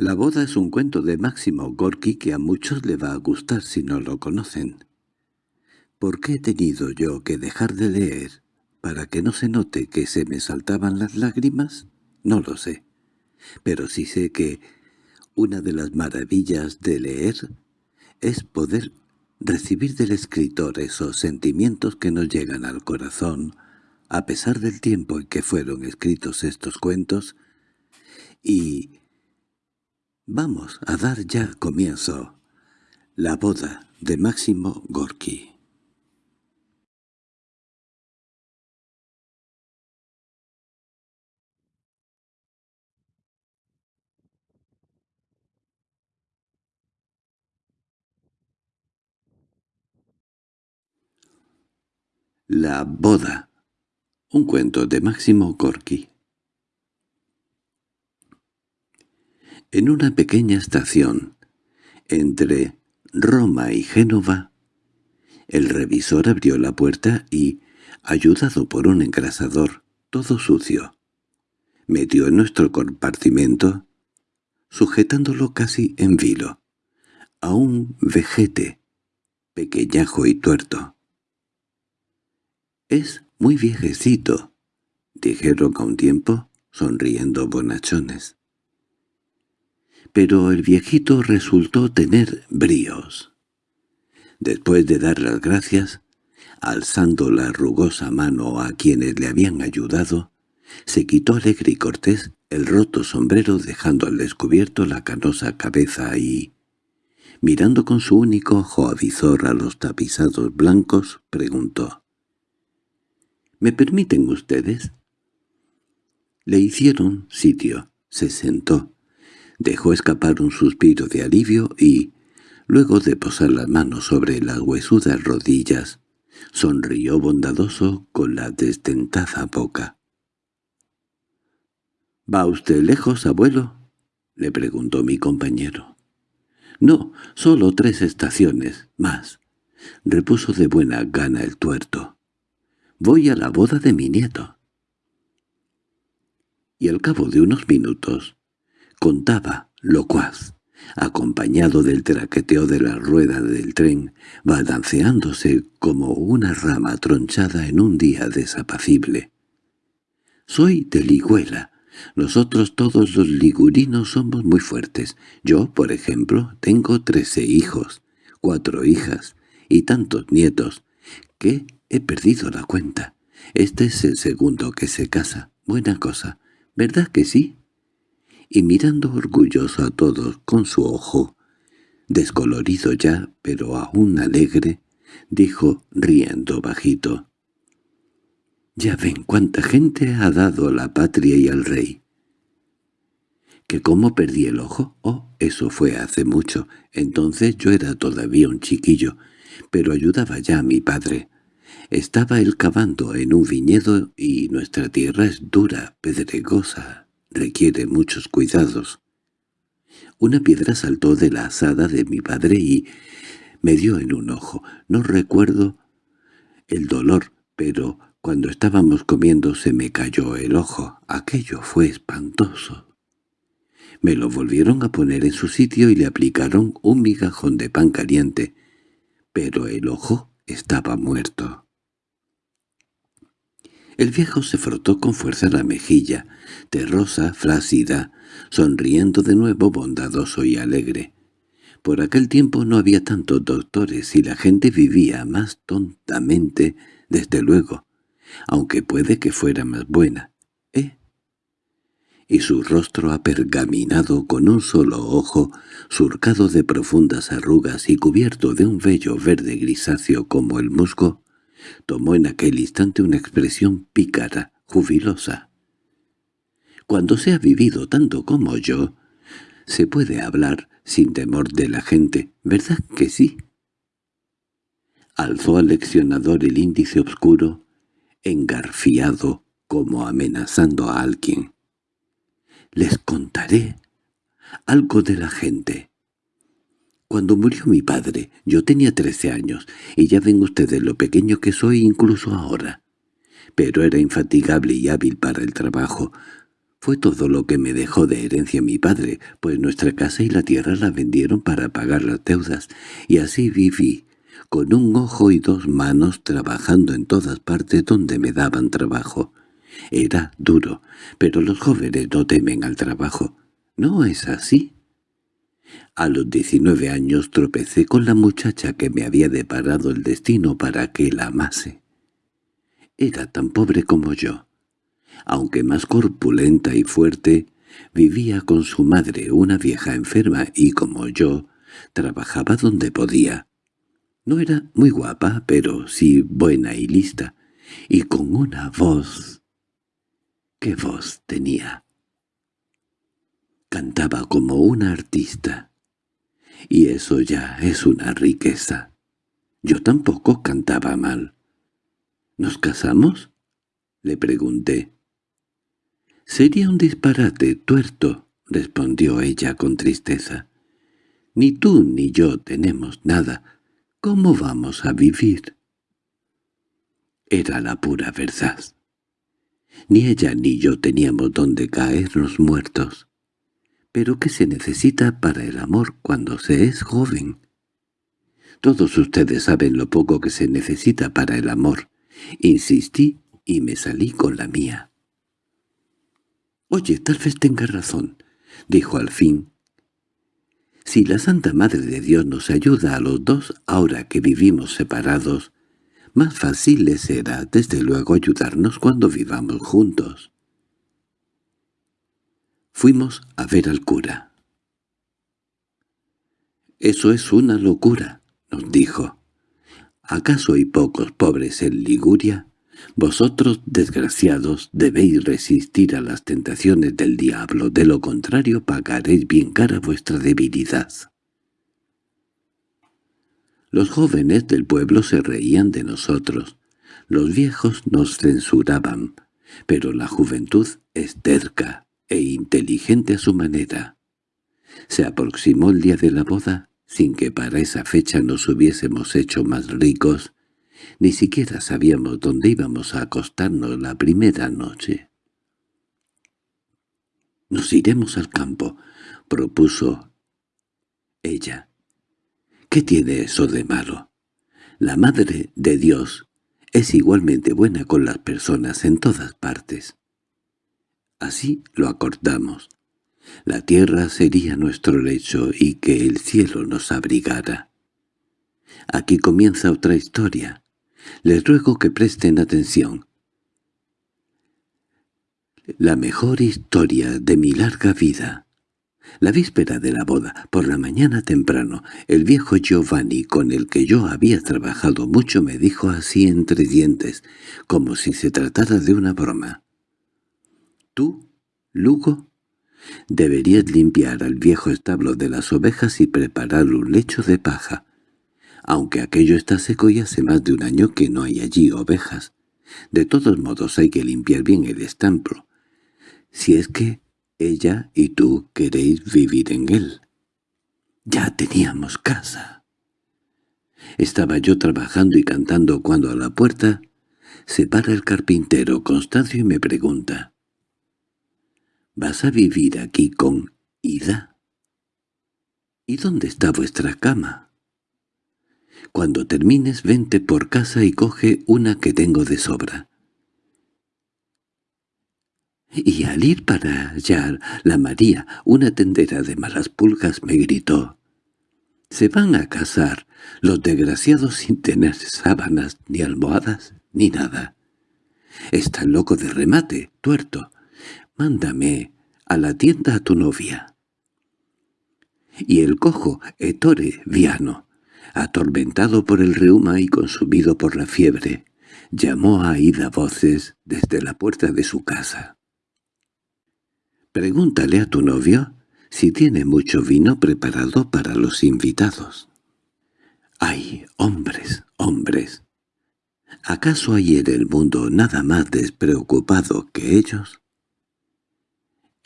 La boda es un cuento de Máximo Gorki que a muchos le va a gustar si no lo conocen. ¿Por qué he tenido yo que dejar de leer para que no se note que se me saltaban las lágrimas? No lo sé. Pero sí sé que una de las maravillas de leer es poder recibir del escritor esos sentimientos que nos llegan al corazón, a pesar del tiempo en que fueron escritos estos cuentos, y vamos a dar ya comienzo la boda de Máximo Gorki. La boda. Un cuento de Máximo Gorki. En una pequeña estación, entre Roma y Génova, el revisor abrió la puerta y, ayudado por un engrasador, todo sucio, metió en nuestro compartimento, sujetándolo casi en vilo, a un vejete, pequeñajo y tuerto. —Es muy viejecito —dijeron a un tiempo, sonriendo bonachones. Pero el viejito resultó tener bríos. Después de dar las gracias, alzando la rugosa mano a quienes le habían ayudado, se quitó alegre y cortés el roto sombrero dejando al descubierto la canosa cabeza y, mirando con su único ojo avizor a los tapizados blancos, preguntó —¿Me permiten ustedes? Le hicieron sitio, se sentó, dejó escapar un suspiro de alivio y, luego de posar las manos sobre las huesudas rodillas, sonrió bondadoso con la desdentada boca. —¿Va usted lejos, abuelo? —le preguntó mi compañero. —No, solo tres estaciones, más —repuso de buena gana el tuerto. Voy a la boda de mi nieto. Y al cabo de unos minutos, contaba, locuaz, acompañado del traqueteo de la rueda del tren, balanceándose como una rama tronchada en un día desapacible. «Soy de Liguela. Nosotros todos los ligurinos somos muy fuertes. Yo, por ejemplo, tengo trece hijos, cuatro hijas y tantos nietos, que He perdido la cuenta. Este es el segundo que se casa. Buena cosa. ¿Verdad que sí? Y mirando orgulloso a todos con su ojo, descolorido ya, pero aún alegre, dijo riendo bajito. «Ya ven cuánta gente ha dado a la patria y al rey». ¿Que cómo perdí el ojo? Oh, eso fue hace mucho. Entonces yo era todavía un chiquillo, pero ayudaba ya a mi padre. Estaba él cavando en un viñedo y nuestra tierra es dura, pedregosa, requiere muchos cuidados. Una piedra saltó de la asada de mi padre y me dio en un ojo. No recuerdo el dolor, pero cuando estábamos comiendo se me cayó el ojo. Aquello fue espantoso. Me lo volvieron a poner en su sitio y le aplicaron un migajón de pan caliente, pero el ojo estaba muerto. El viejo se frotó con fuerza la mejilla, terrosa, flácida, sonriendo de nuevo bondadoso y alegre. Por aquel tiempo no había tantos doctores y la gente vivía más tontamente, desde luego, aunque puede que fuera más buena. ¿Eh? Y su rostro apergaminado con un solo ojo, surcado de profundas arrugas y cubierto de un vello verde grisáceo como el musgo, tomó en aquel instante una expresión pícara, jubilosa. Cuando se ha vivido tanto como yo, se puede hablar sin temor de la gente, ¿verdad que sí? Alzó al leccionador el índice oscuro, engarfiado como amenazando a alguien. «Les contaré algo de la gente. Cuando murió mi padre, yo tenía trece años, y ya ven ustedes lo pequeño que soy incluso ahora. Pero era infatigable y hábil para el trabajo. Fue todo lo que me dejó de herencia mi padre, pues nuestra casa y la tierra la vendieron para pagar las deudas, y así viví, con un ojo y dos manos trabajando en todas partes donde me daban trabajo. Era duro, pero los jóvenes no temen al trabajo. ¿No es así? A los diecinueve años tropecé con la muchacha que me había deparado el destino para que la amase. Era tan pobre como yo aunque más corpulenta y fuerte, vivía con su madre, una vieja enferma, y como yo, trabajaba donde podía. No era muy guapa, pero sí buena y lista, y con una voz... ¿Qué voz tenía? Cantaba como una artista, y eso ya es una riqueza. Yo tampoco cantaba mal. ¿Nos casamos? Le pregunté. «Sería un disparate, tuerto», respondió ella con tristeza. «Ni tú ni yo tenemos nada. ¿Cómo vamos a vivir?» Era la pura verdad. Ni ella ni yo teníamos donde caernos muertos. ¿Pero qué se necesita para el amor cuando se es joven? Todos ustedes saben lo poco que se necesita para el amor. Insistí y me salí con la mía. «Oye, tal vez tenga razón», dijo al fin. «Si la Santa Madre de Dios nos ayuda a los dos ahora que vivimos separados, más fácil le será desde luego ayudarnos cuando vivamos juntos». Fuimos a ver al cura. «Eso es una locura», nos dijo. «¿Acaso hay pocos pobres en Liguria?» Vosotros, desgraciados, debéis resistir a las tentaciones del diablo, de lo contrario pagaréis bien cara vuestra debilidad. Los jóvenes del pueblo se reían de nosotros, los viejos nos censuraban, pero la juventud es terca e inteligente a su manera. Se aproximó el día de la boda, sin que para esa fecha nos hubiésemos hecho más ricos, ni siquiera sabíamos dónde íbamos a acostarnos la primera noche. «Nos iremos al campo», propuso ella. «¿Qué tiene eso de malo? La Madre de Dios es igualmente buena con las personas en todas partes». Así lo acordamos. La tierra sería nuestro lecho y que el cielo nos abrigara. Aquí comienza otra historia. Les ruego que presten atención. La mejor historia de mi larga vida. La víspera de la boda, por la mañana temprano, el viejo Giovanni, con el que yo había trabajado mucho, me dijo así entre dientes, como si se tratara de una broma. «Tú, Lugo, deberías limpiar al viejo establo de las ovejas y preparar un lecho de paja aunque aquello está seco y hace más de un año que no hay allí ovejas. De todos modos hay que limpiar bien el estampro, si es que ella y tú queréis vivir en él. Ya teníamos casa. Estaba yo trabajando y cantando cuando a la puerta se para el carpintero Constancio y me pregunta «¿Vas a vivir aquí con Ida?» «¿Y dónde está vuestra cama?» Cuando termines vente por casa y coge una que tengo de sobra. Y al ir para hallar la María, una tendera de malas pulgas, me gritó. «Se van a casar los desgraciados sin tener sábanas, ni almohadas, ni nada. Está loco de remate, tuerto. Mándame a la tienda a tu novia». Y el cojo, Ettore Viano, atormentado por el reuma y consumido por la fiebre, llamó a Aida voces desde la puerta de su casa. «Pregúntale a tu novio si tiene mucho vino preparado para los invitados». «¡Ay, hombres, hombres! ¿Acaso hay en el mundo nada más despreocupado que ellos?»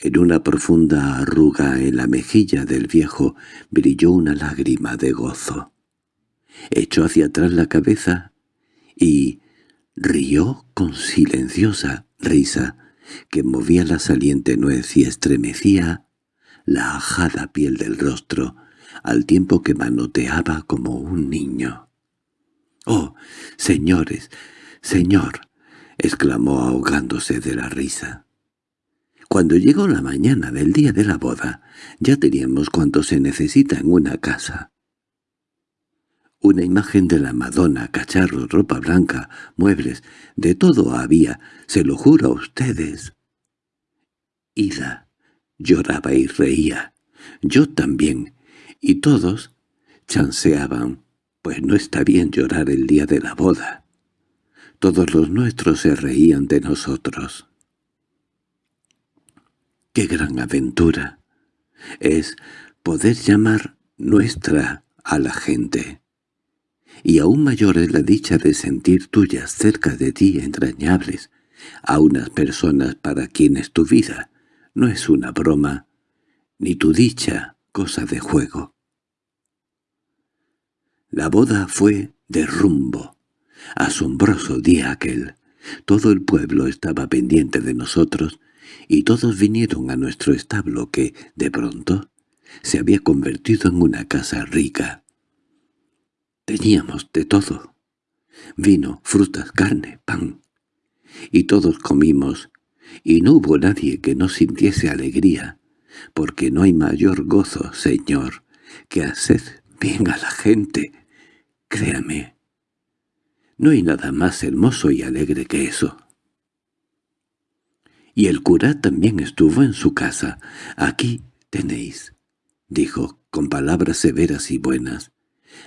En una profunda arruga en la mejilla del viejo brilló una lágrima de gozo echó hacia atrás la cabeza y rió con silenciosa risa, que movía la saliente nuez y estremecía la ajada piel del rostro, al tiempo que manoteaba como un niño. —¡Oh, señores, señor! —exclamó ahogándose de la risa. Cuando llegó la mañana del día de la boda, ya teníamos cuanto se necesita en una casa. Una imagen de la Madonna, cacharros, ropa blanca, muebles, de todo había, se lo juro a ustedes. Ida lloraba y reía, yo también, y todos chanceaban, pues no está bien llorar el día de la boda. Todos los nuestros se reían de nosotros. ¡Qué gran aventura! Es poder llamar nuestra a la gente. Y aún mayor es la dicha de sentir tuyas cerca de ti entrañables, a unas personas para quienes tu vida no es una broma, ni tu dicha cosa de juego. La boda fue de rumbo. Asombroso día aquel. Todo el pueblo estaba pendiente de nosotros, y todos vinieron a nuestro establo que, de pronto, se había convertido en una casa rica. Teníamos de todo. Vino, frutas, carne, pan. Y todos comimos, y no hubo nadie que no sintiese alegría, porque no hay mayor gozo, Señor, que hacer bien a la gente. Créame, no hay nada más hermoso y alegre que eso. Y el cura también estuvo en su casa. Aquí tenéis, dijo con palabras severas y buenas,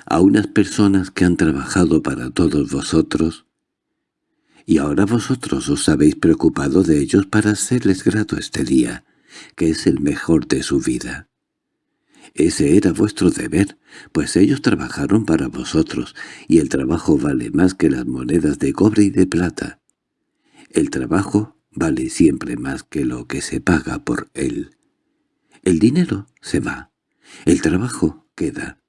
a unas personas que han trabajado para todos vosotros, y ahora vosotros os habéis preocupado de ellos para hacerles grato este día, que es el mejor de su vida. Ese era vuestro deber, pues ellos trabajaron para vosotros, y el trabajo vale más que las monedas de cobre y de plata. El trabajo vale siempre más que lo que se paga por él. El dinero se va, el trabajo queda.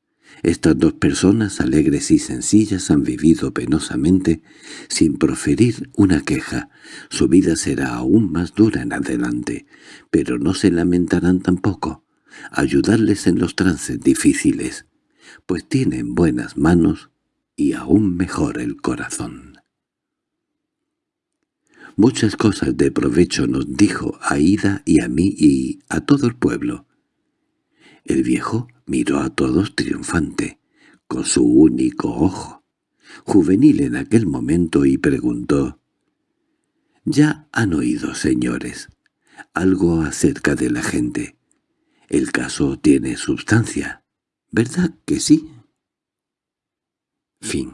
Estas dos personas alegres y sencillas han vivido penosamente sin proferir una queja. Su vida será aún más dura en adelante, pero no se lamentarán tampoco. Ayudarles en los trances difíciles, pues tienen buenas manos y aún mejor el corazón. Muchas cosas de provecho nos dijo a Ida y a mí y a todo el pueblo. El viejo miró a todos triunfante, con su único ojo, juvenil en aquel momento, y preguntó, «Ya han oído, señores, algo acerca de la gente. El caso tiene sustancia, ¿verdad que sí?» Fin